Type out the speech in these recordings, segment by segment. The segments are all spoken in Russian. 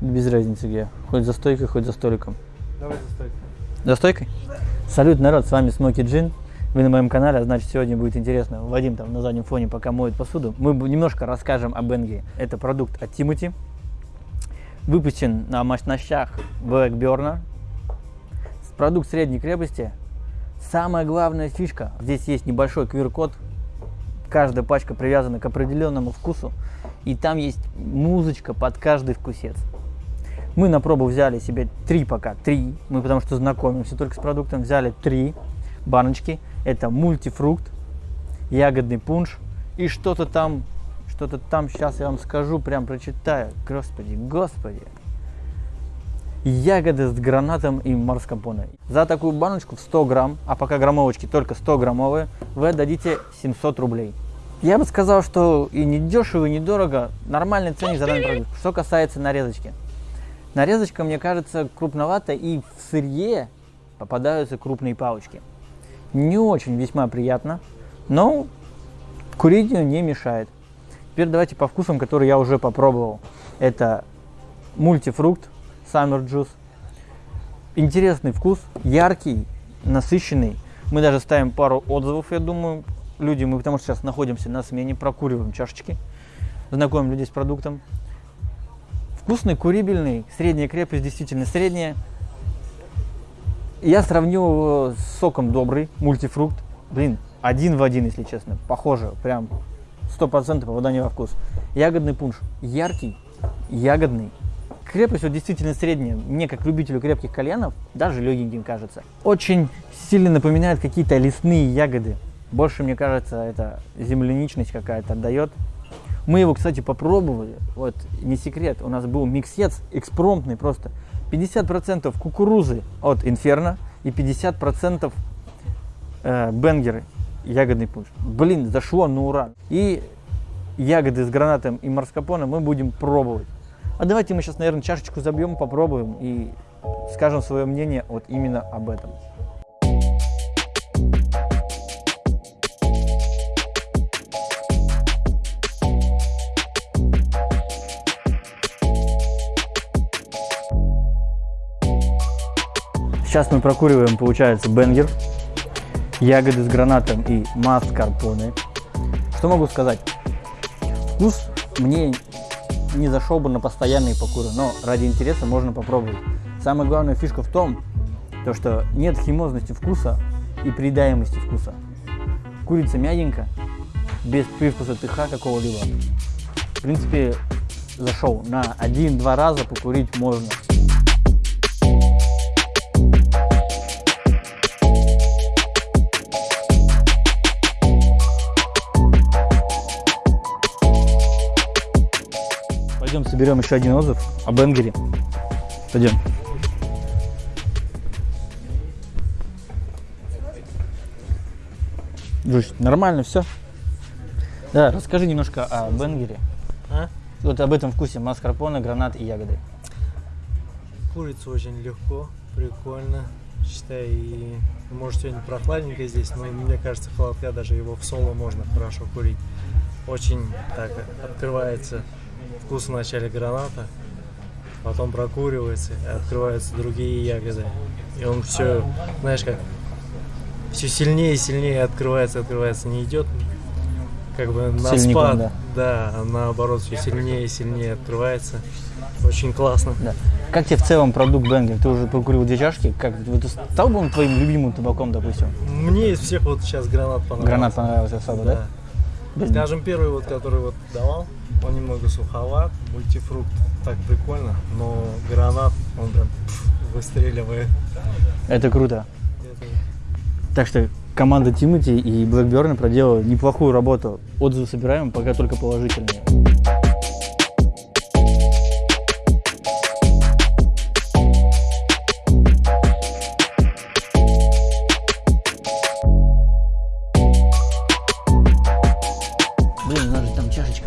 Без разницы где. Хоть за стойкой, хоть за столиком. Давай за стойкой. За стойкой? Салют, народ, с вами Смоки Джин. Вы на моем канале, а значит сегодня будет интересно. Вадим там на заднем фоне пока моет посуду. Мы немножко расскажем о Бенге. Это продукт от Тимати. Выпущен на мощностях Blackburn. Продукт средней крепости. Самая главная фишка. Здесь есть небольшой QR-код. Каждая пачка привязана к определенному вкусу. И там есть музычка под каждый вкусец. Мы на пробу взяли себе три пока, три. Мы потому что знакомимся только с продуктом. Взяли три баночки. Это мультифрукт, ягодный пунш и что-то там, что-то там, сейчас я вам скажу, прям прочитаю. Господи, господи. Ягоды с гранатом и марскапоне. За такую баночку в 100 грамм, а пока граммовочки только 100 граммовые, вы отдадите 700 рублей. Я бы сказал, что и не дешево, и недорого. Нормальный ценник за данный продукт. Что касается нарезочки. Нарезочка, мне кажется, крупновата, и в сырье попадаются крупные палочки не очень весьма приятно, но ее не мешает. Теперь давайте по вкусам, которые я уже попробовал. Это мультифрукт, Summer Juice. Интересный вкус, яркий, насыщенный. Мы даже ставим пару отзывов, я думаю, люди, мы потому что сейчас находимся на смене, прокуриваем чашечки, знакомим людей с продуктом. Вкусный, курибельный, средняя крепость, действительно средняя. Я сравнил его с соком добрый, мультифрукт. Блин, один в один, если честно. Похоже, прям 100% попадание во вкус. Ягодный пунш. Яркий, ягодный. Крепость вот действительно средняя. Мне, как любителю крепких кальянов, даже легеньким кажется. Очень сильно напоминает какие-то лесные ягоды. Больше, мне кажется, это земляничность какая-то отдает. Мы его, кстати, попробовали. Вот, не секрет, у нас был миксец экспромтный просто. 50% кукурузы от Инферно и 50% э, бенгеры, ягодный пунш. Блин, зашло на ура. И ягоды с гранатом и марскапоне мы будем пробовать. А давайте мы сейчас, наверное, чашечку забьем, попробуем и скажем свое мнение вот именно об этом. Сейчас мы прокуриваем, получается, бенгер, ягоды с гранатом и маскарпоне. Что могу сказать? Вкус мне не зашел бы на постоянные покуры, но ради интереса можно попробовать. Самая главная фишка в том, то, что нет химозности вкуса и приедаемости вкуса. Курица мягенько, без привкуса тыха какого-либо. В принципе, зашел. На один-два раза покурить можно. Соберем еще один отзыв о Бенгере. Пойдем. Джусь, нормально все? Да, расскажи немножко о Бенгере. А? Вот об этом вкусе маскарпоне, гранат и ягоды. Курица очень легко, прикольно. Считай, и может сегодня прохладненько здесь, но мне кажется, холодка даже его в соло можно хорошо курить. Очень так открывается вкус вначале граната, потом прокуривается, и открываются другие ягоды. И он все, знаешь, как все сильнее и сильнее открывается, открывается, не идет как бы на Сильником, спад, да. да, а наоборот все сильнее и сильнее открывается. Очень классно. Да. Как тебе в целом продукт Бенгер? Ты уже покурил две чашки. Как ты стал бы он твоим любимым табаком, допустим? Мне из всех вот сейчас гранат понравился. Гранат понравился особо, да? да? Скажем, первый вот, который вот давал, он немного суховат, мультифрукт так прикольно, но гранат, он прям пфф, выстреливает. Это круто. Это... Так что команда Тимати и Блэкберна проделала неплохую работу. Отзывы собираем, пока только положительные.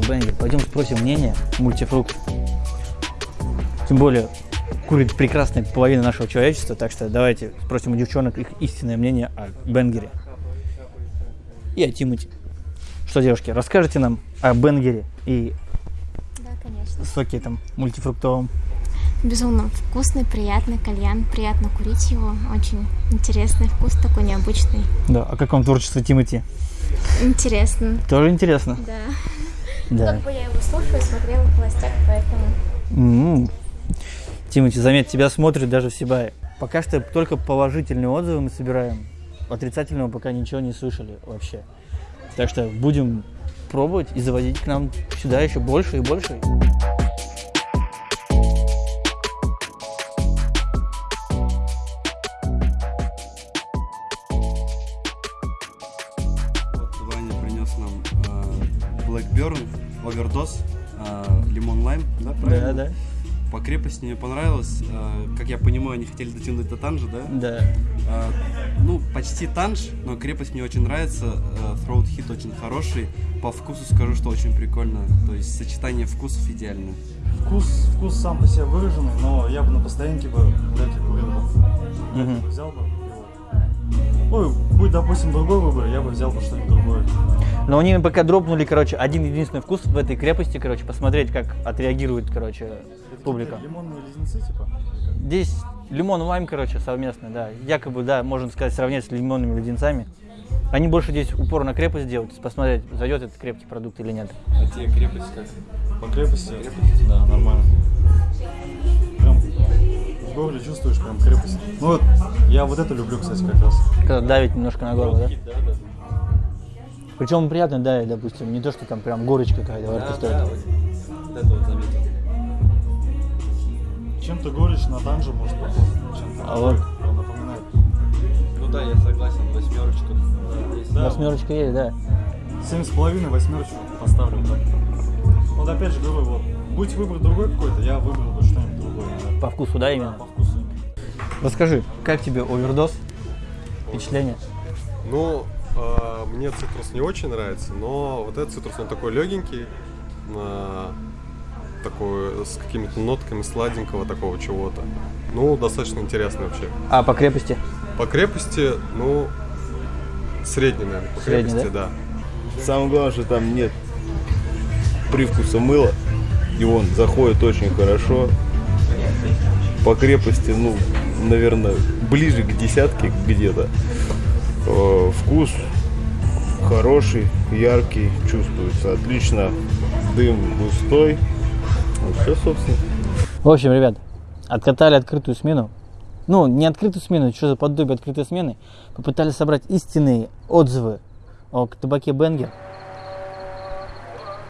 Пойдем спросим мнение мультифрукт. Тем более, курит прекрасная половина нашего человечества, так что давайте спросим у девчонок их истинное мнение о Бенгере. И о Тимати. Что, девушки, расскажите нам о Бенгере и да, конечно. соке там мультифруктовом. Безумно вкусный, приятный кальян. Приятно курить его. Очень интересный вкус, такой необычный. Да, а как вам творчество Тимати? Интересно. Тоже интересно? Да. Да. Как бы я его слушаю, смотрела в властях, поэтому... М. Тимати, заметь, тебя смотрит даже в Сибае. Пока что только положительные отзывы мы собираем. Отрицательного пока ничего не слышали вообще. Так что будем пробовать и заводить к нам сюда еще больше и больше. Overdose, э, Лимон Лайм, да, правильно? Да, да, По крепости мне понравилось. Э, как я понимаю, они хотели дотянуть до танжа, да? да. Э, ну, почти танж, но крепость мне очень нравится. Э, Throat Hit очень хороший. По вкусу скажу, что очень прикольно. То есть сочетание вкусов идеальное. Вкус, вкус сам по себе выраженный, но я бы на постоянке бы вряд ли курил бы. Мгм. Взял бы его. Ну, будь, допустим, другой выбор, я бы взял бы что-нибудь другое. Но они пока дропнули, короче, один единственный вкус в этой крепости, короче, посмотреть, как отреагирует, короче, Это публика. Лимонные леденцы, типа? Здесь лимон лайм, короче, совместно, да. Якобы, да, можно сказать, сравнять с лимонными леденцами. Они больше здесь упор на крепость делают, посмотреть, зайдет этот крепкий продукт или нет. А тебе крепость как? По крепости? Да, нормально. Прям в горле чувствуешь прям крепость. Ну вот, я вот это люблю, кстати, как раз. Когда давит немножко на горло, да? Причем приятно давит, допустим, не то, что там прям горечь какая-то рту стоит. вот это вот заметил. Чем-то горечь на танже может похож. Чем-то А вот. напоминает. Ну да, я согласен, восьмерочка. Да, Восьмерочка есть, да. Семь с половиной, восьмерочку поставлю. Да. Вот опять же говорю, вот, будь выбор другой какой-то, я выбрал бы что-нибудь другое. Да. По вкусу, да, именно? По вкусу. Расскажи, как тебе овердоз? Впечатление? Ну, мне цитрус не очень нравится, но вот этот цитрус, он такой легенький, а, такой с какими-то нотками сладенького такого чего-то. Ну, достаточно интересный вообще. А, по крепости? По крепости, ну, средний, наверное, по Средний, крепости, да. Самое главное, что там нет привкуса мыла, и он заходит очень хорошо. По крепости, ну, наверное, ближе к десятке где-то. Э, Вкус хороший, яркий, чувствуется отлично. Дым густой. Вот все, собственно. В общем, ребят, откатали открытую смену. Ну, не открытую смену, что за подобие открытой смены. Попытались собрать истинные отзывы о табаке Бенгер.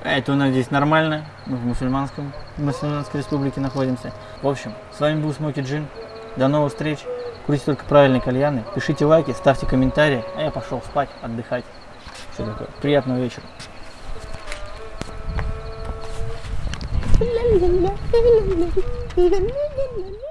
Это у нас здесь нормально. Мы в мусульманском, в мусульманской республике находимся. В общем, с вами был Смоки Джин. До новых встреч. Курите только правильные кальяны, пишите лайки, ставьте комментарии, а я пошел спать, отдыхать. Все такое. Приятного вечера. La la la la la la la la